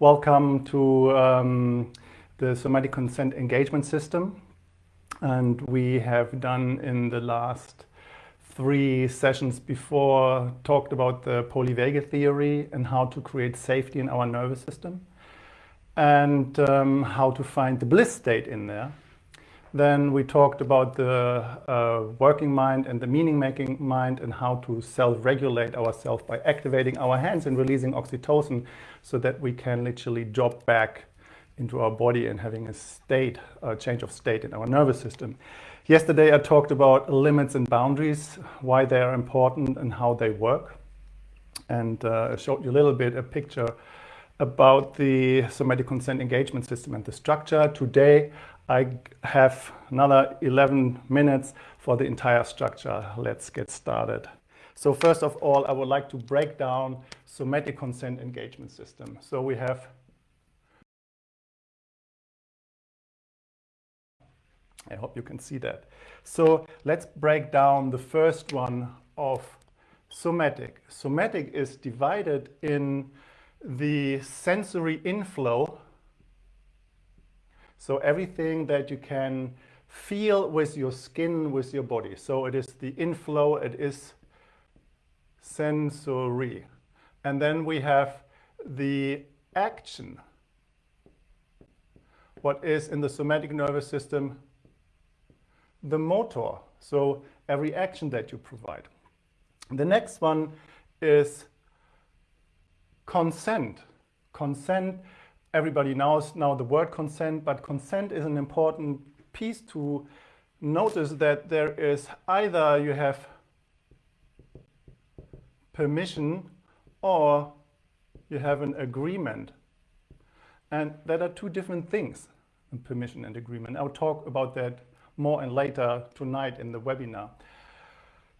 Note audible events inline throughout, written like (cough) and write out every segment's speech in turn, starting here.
Welcome to um, the somatic consent engagement system. And we have done in the last three sessions before talked about the polyvagal theory and how to create safety in our nervous system and um, how to find the bliss state in there. Then we talked about the uh, working mind and the meaning-making mind and how to self-regulate ourselves by activating our hands and releasing oxytocin so that we can literally drop back into our body and having a state, a change of state in our nervous system. Yesterday I talked about limits and boundaries, why they are important and how they work. And uh, I showed you a little bit a picture about the somatic consent engagement system and the structure. Today I have another 11 minutes for the entire structure. Let's get started. So first of all, I would like to break down somatic consent engagement system. So we have I hope you can see that. So let's break down the first one of somatic. Somatic is divided in the sensory inflow so everything that you can feel with your skin, with your body. So it is the inflow, it is sensory. And then we have the action. What is in the somatic nervous system? The motor. So every action that you provide. The next one is consent. Consent everybody knows now the word consent, but consent is an important piece to notice that there is either you have permission or you have an agreement. And that are two different things, permission and agreement. I'll talk about that more and later tonight in the webinar.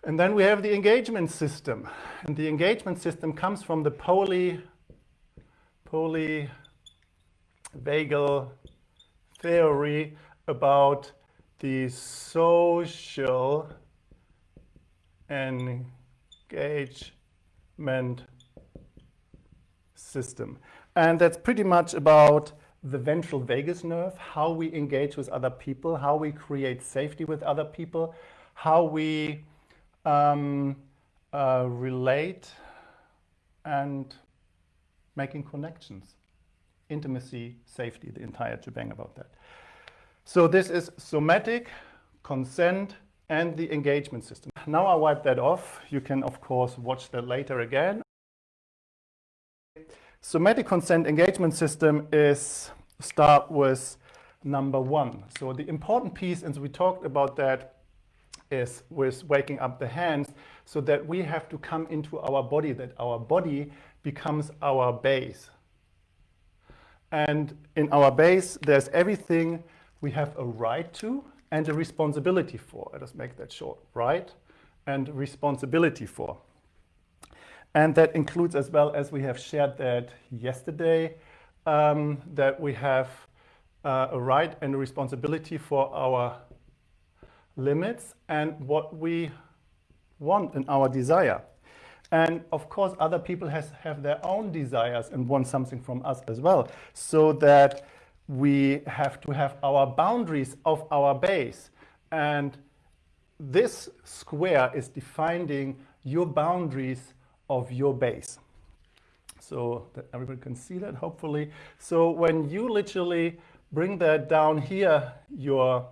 And then we have the engagement system. And the engagement system comes from the poly, poly vagal theory about the social engagement system. And that's pretty much about the ventral vagus nerve, how we engage with other people, how we create safety with other people, how we um, uh, relate and making connections intimacy, safety, the entire shebang about that. So this is somatic, consent, and the engagement system. Now I wipe that off. You can, of course, watch that later again. Somatic consent engagement system is start with number one. So the important piece, and we talked about that, is with waking up the hands so that we have to come into our body, that our body becomes our base. And in our base, there's everything we have a right to and a responsibility for. Let us make that short. Right and responsibility for. And that includes as well as we have shared that yesterday, um, that we have uh, a right and a responsibility for our limits and what we want and our desire. And of course, other people has, have their own desires and want something from us as well. So that we have to have our boundaries of our base. And this square is defining your boundaries of your base. So that everybody can see that, hopefully. So when you literally bring that down here, your,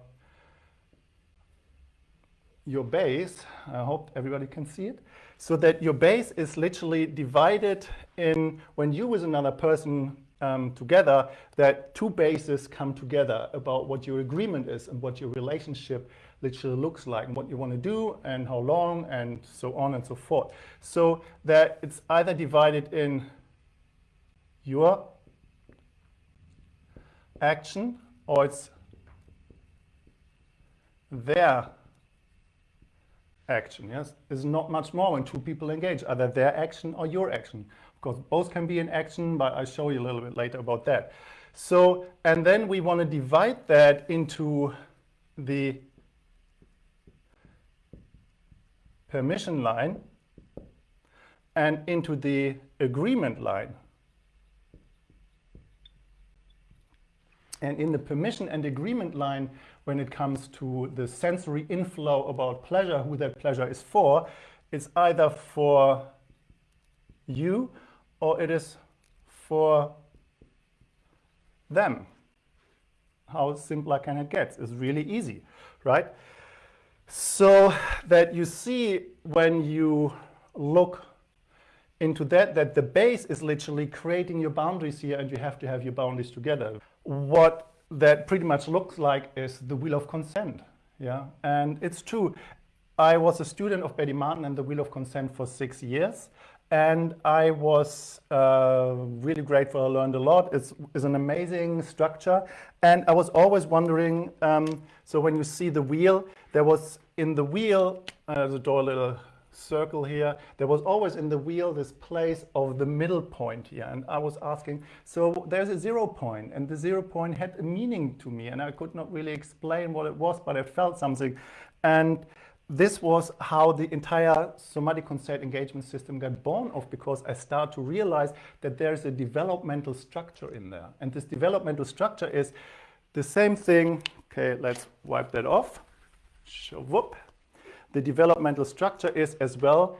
your base, I hope everybody can see it, so that your base is literally divided in, when you with another person um, together, that two bases come together about what your agreement is and what your relationship literally looks like and what you want to do and how long and so on and so forth. So that it's either divided in your action or it's their action. Yes, is not much more when two people engage, either their action or your action. Of course, both can be in action, but I'll show you a little bit later about that. So, and then we want to divide that into the permission line and into the agreement line. And in the permission and agreement line, when it comes to the sensory inflow about pleasure, who that pleasure is for, it's either for you or it is for them. How simpler can it get? It's really easy, right? So that you see when you look into that, that the base is literally creating your boundaries here and you have to have your boundaries together. What that pretty much looks like is the wheel of consent. Yeah, and it's true. I was a student of Betty Martin and the Wheel of Consent for six years. And I was uh, really grateful. I learned a lot. It's, it's, an amazing structure. And I was always wondering, um, so when you see the wheel, there was in the wheel, uh, the door a little circle here, there was always in the wheel this place of the middle point here. And I was asking, so there's a zero point, and the zero point had a meaning to me, and I could not really explain what it was, but I felt something. And this was how the entire somatic consent engagement system got born of because I start to realize that there's a developmental structure in there. And this developmental structure is the same thing. Okay, let's wipe that off. Whoop. The developmental structure is as well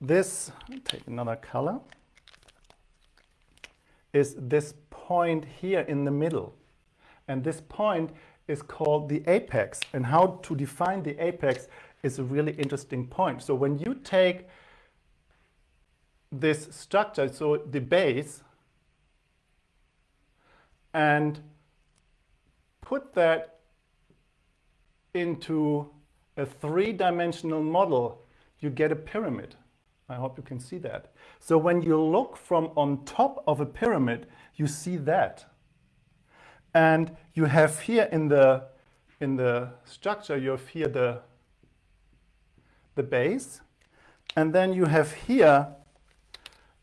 this, take another color, is this point here in the middle. And this point is called the apex. And how to define the apex is a really interesting point. So when you take this structure, so the base, and put that into a three-dimensional model, you get a pyramid. I hope you can see that. So when you look from on top of a pyramid, you see that. And you have here in the, in the structure, you have here the the base. And then you have here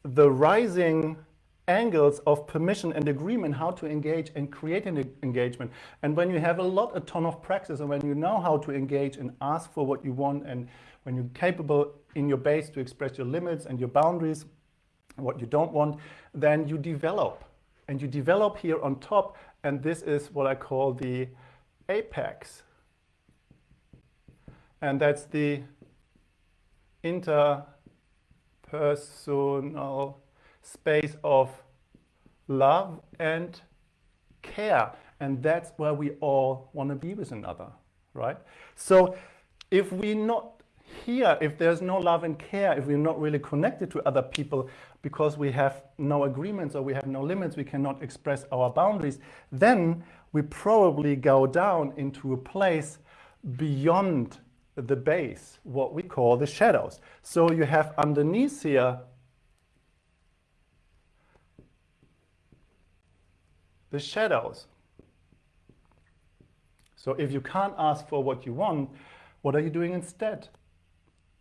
the rising angles of permission and agreement, how to engage and create an engagement. And when you have a lot, a ton of practice, and when you know how to engage and ask for what you want, and when you're capable in your base to express your limits and your boundaries, what you don't want, then you develop. And you develop here on top, and this is what I call the apex. And that's the interpersonal space of love and care. And that's where we all want to be with another, right? So if we're not here, if there's no love and care, if we're not really connected to other people because we have no agreements or we have no limits, we cannot express our boundaries, then we probably go down into a place beyond the base, what we call the shadows. So you have underneath here the shadows. So if you can't ask for what you want, what are you doing instead?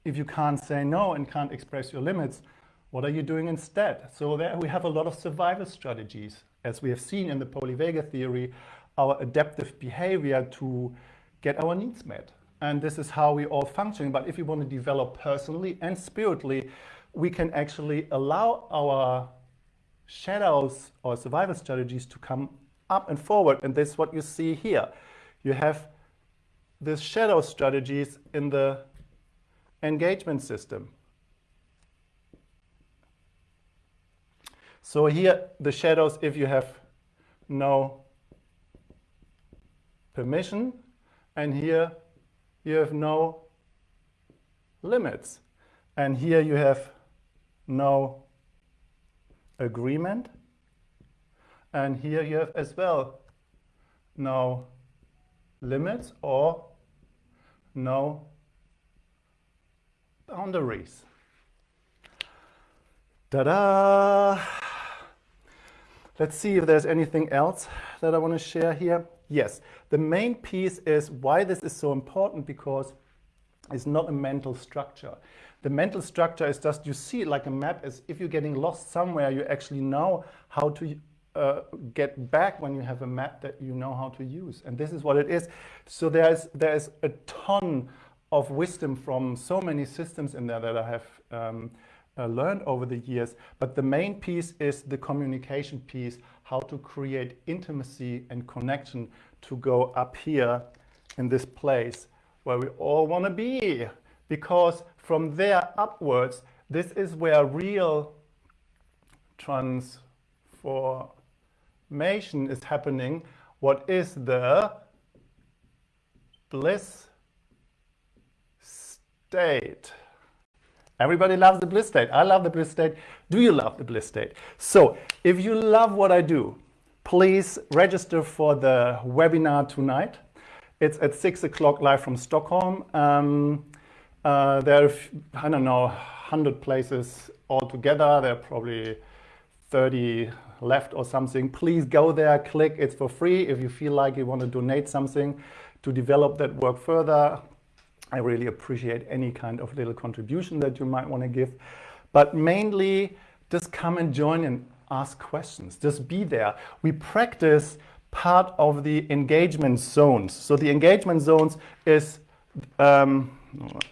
If you can't say no and can't express your limits, what are you doing instead? So there we have a lot of survival strategies. As we have seen in the polyvagal theory, our adaptive behavior to get our needs met and this is how we all function. But if we want to develop personally and spiritually, we can actually allow our shadows or survival strategies to come up and forward. And this is what you see here. You have the shadow strategies in the engagement system. So here, the shadows, if you have no permission, and here you have no limits. And here you have no agreement. And here you have as well no limits or no boundaries. Ta-da! Let's see if there's anything else that I want to share here. Yes, the main piece is why this is so important because it's not a mental structure. The mental structure is just, you see it like a map, as if you're getting lost somewhere, you actually know how to uh, get back when you have a map that you know how to use. And this is what it is. So there's, there's a ton of wisdom from so many systems in there that I have um, uh, learned over the years. But the main piece is the communication piece, how to create intimacy and connection to go up here in this place where we all want to be. Because from there upwards, this is where real transformation is happening. What is the bliss state? Everybody loves the bliss state. I love the bliss state. Do you love the bliss state? So if you love what I do, please register for the webinar tonight. It's at six o'clock live from Stockholm. Um, uh, there are, I don't know, 100 places altogether. There are probably 30 left or something. Please go there, click, it's for free. If you feel like you want to donate something to develop that work further, I really appreciate any kind of little contribution that you might want to give. But mainly, just come and join and ask questions. Just be there. We practice part of the engagement zones. So the engagement zones is um,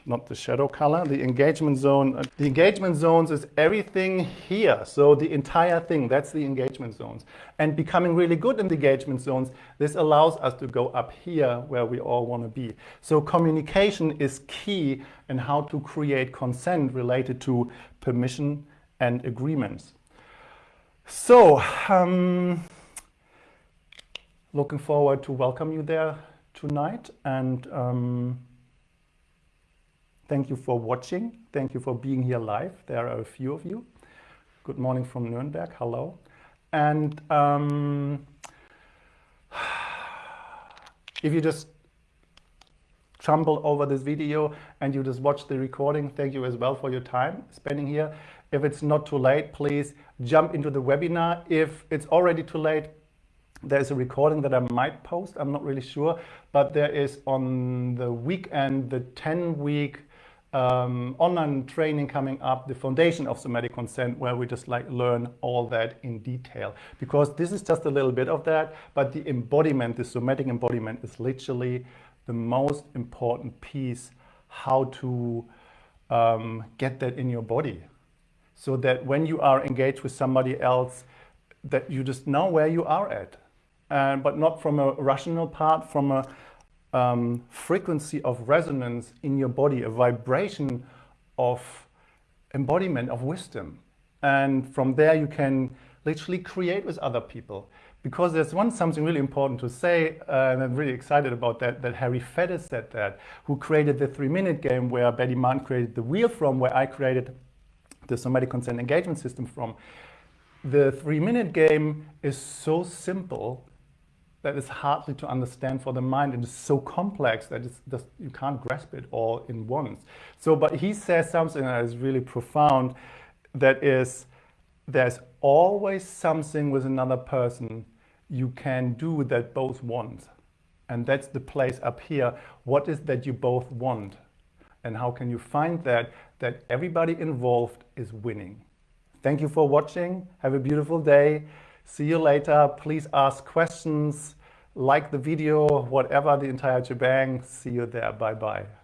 not the shadow color, the engagement zone. Uh, the engagement zones is everything here. So the entire thing, that's the engagement zones. And becoming really good in the engagement zones, this allows us to go up here where we all want to be. So communication is key in how to create consent related to permission and agreements. So, um, looking forward to welcome you there tonight and um, Thank you for watching. Thank you for being here live. There are a few of you. Good morning from Nuremberg. Hello. And um, (sighs) if you just stumble over this video and you just watch the recording, thank you as well for your time spending here. If it's not too late, please jump into the webinar. If it's already too late, there's a recording that I might post, I'm not really sure, but there is on the weekend, the 10 week um, online training coming up, the foundation of somatic consent, where we just like learn all that in detail. Because this is just a little bit of that, but the embodiment, the somatic embodiment is literally the most important piece, how to um, get that in your body. So that when you are engaged with somebody else, that you just know where you are at. And, but not from a rational part, from a um, frequency of resonance in your body, a vibration of embodiment of wisdom. And from there you can literally create with other people. Because there's one something really important to say, uh, and I'm really excited about that, that Harry Faddis said that, who created the three-minute game where Betty Martin created the wheel from, where I created the somatic consent engagement system from. The three-minute game is so simple that is hardly to understand for the mind. And is so complex that just, you can't grasp it all in once. So, but he says something that is really profound, that is, there's always something with another person you can do that both want. And that's the place up here. What is that you both want? And how can you find that? That everybody involved is winning. Thank you for watching. Have a beautiful day. See you later. Please ask questions, like the video, whatever the entire shebang. See you there. Bye-bye.